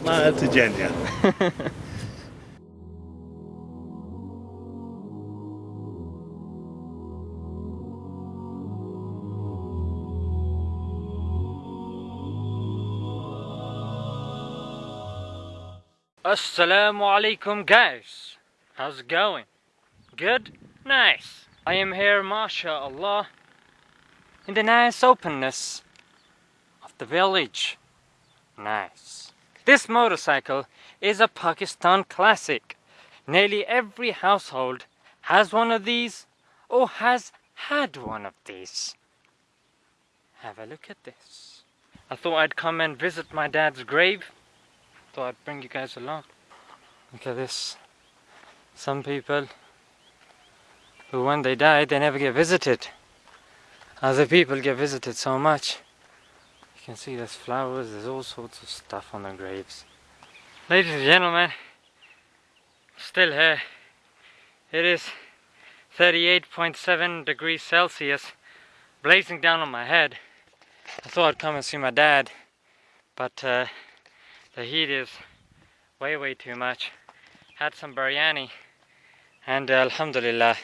Smile to Jenya. Assalamu alaikum guys. How's it going? Good? Nice. I am here, mashallah, in the nice openness of the village. Nice. This motorcycle is a Pakistan classic. Nearly every household has one of these or has had one of these. Have a look at this. I thought I'd come and visit my dad's grave. Thought I'd bring you guys along. Look at this. Some people who when they die they never get visited. Other people get visited so much. You can see there's flowers, there's all sorts of stuff on the graves. Ladies and gentlemen, still here. It is 38.7 degrees Celsius blazing down on my head. I thought I'd come and see my dad, but uh, the heat is way way too much. Had some biryani and uh, alhamdulillah,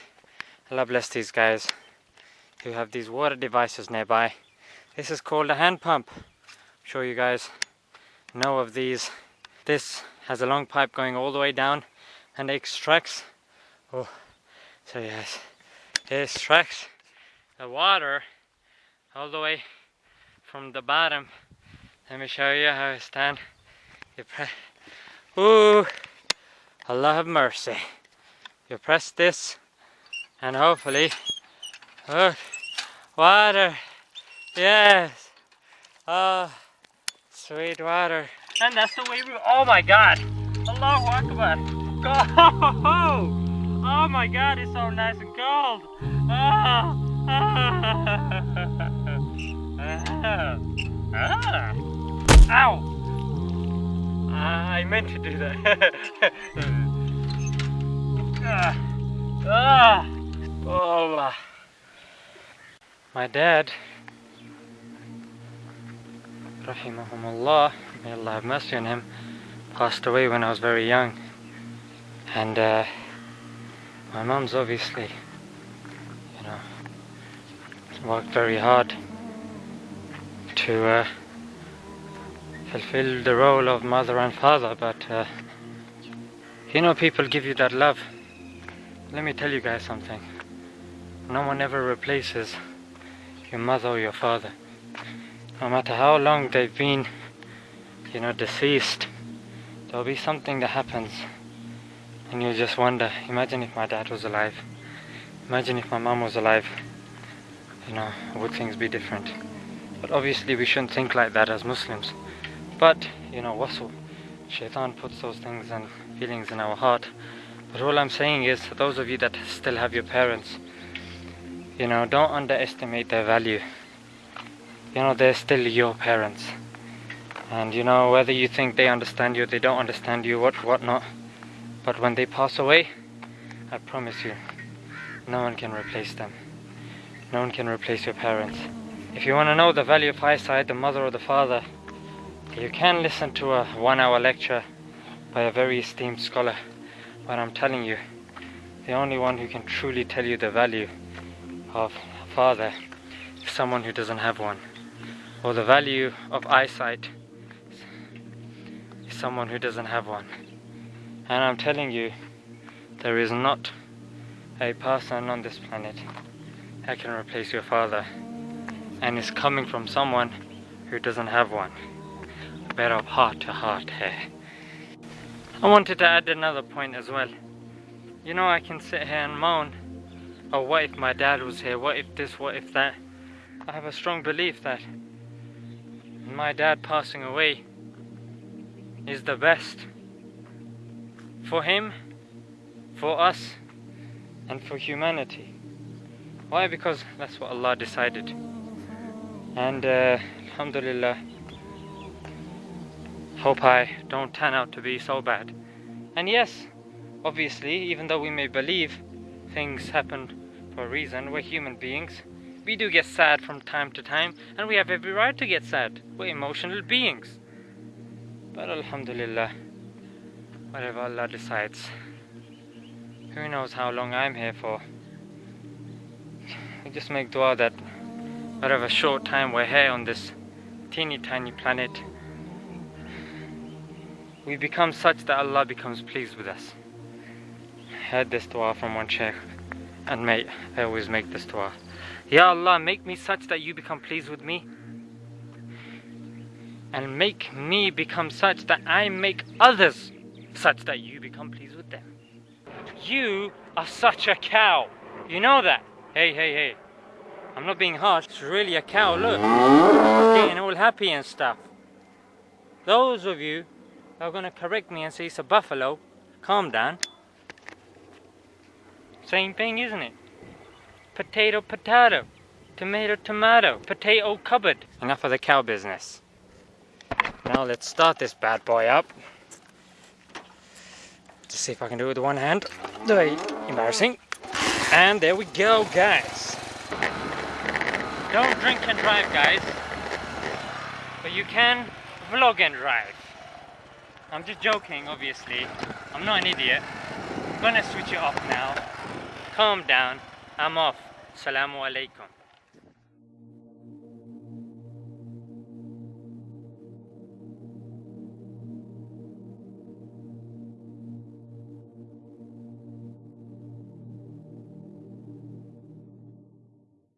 Allah bless these guys who have these water devices nearby. This is called a hand pump. I'm sure you guys know of these. This has a long pipe going all the way down and extracts, oh, so yes, it extracts the water all the way from the bottom. Let me show you how it's done. You press, ooh, Allah have mercy. You press this and hopefully, oh, water, yes, oh, sweet water. And that's the way we, oh my God, Allahu Akbar, go, oh my God, it's so nice and cold. Oh, ah, ah, ow. Ah, I meant to do that. ah, ah, oh, ah. My dad, rahimahumullah, may Allah have mercy on him, passed away when I was very young. And uh, my mom's obviously, you know, worked very hard to uh, fulfill the role of mother and father, but uh, you know, people give you that love. Let me tell you guys something. No one ever replaces your mother or your father. No matter how long they've been, you know, deceased, there'll be something that happens and you just wonder, imagine if my dad was alive. Imagine if my mom was alive. You know, would things be different? But obviously we shouldn't think like that as Muslims. But, you know, wasl, shaitan puts those things and feelings in our heart. But all I'm saying is, those of you that still have your parents, you know, don't underestimate their value. You know, they're still your parents. And you know, whether you think they understand you, they don't understand you, what, what not. But when they pass away, I promise you, no one can replace them. No one can replace your parents. If you want to know the value of eyesight, the mother or the father, you can listen to a one hour lecture by a very esteemed scholar. But I'm telling you, the only one who can truly tell you the value of a father is someone who doesn't have one. Or the value of eyesight is someone who doesn't have one. And I'm telling you, there is not a person on this planet that can replace your father. And it's coming from someone who doesn't have one. Better heart to heart here. I wanted to add another point as well. You know, I can sit here and moan, oh, what if my dad was here? What if this? What if that? I have a strong belief that my dad passing away is the best for him, for us, and for humanity. Why? Because that's what Allah decided. And uh, Alhamdulillah, hope I don't turn out to be so bad. And yes, obviously, even though we may believe things happen for a reason, we're human beings. We do get sad from time to time, and we have every right to get sad. We're emotional beings. But Alhamdulillah, whatever Allah decides. Who knows how long I'm here for. We just make dua that whatever short time we're here on this teeny tiny planet, we become such that Allah becomes pleased with us. I heard this dua from one sheikh and mate, I always make this dua. Ya Allah, make me such that you become pleased with me and make me become such that I make others such that you become pleased with them. You are such a cow. You know that? Hey, hey, hey. I'm not being harsh. It's really a cow. Look. Getting all happy and stuff. Those of you are going to correct me and say it's a buffalo, calm down. Same thing, isn't it? Potato, potato. Tomato, tomato. Potato cupboard. Enough of the cow business. Now let's start this bad boy up. Let's see if I can do it with one hand. Very embarrassing. And there we go, guys. Don't drink and drive, guys. But you can vlog and drive. I'm just joking, obviously. I'm not an idiot. I'm gonna switch it off now. Calm down. I'm off. Assalamu alaikum.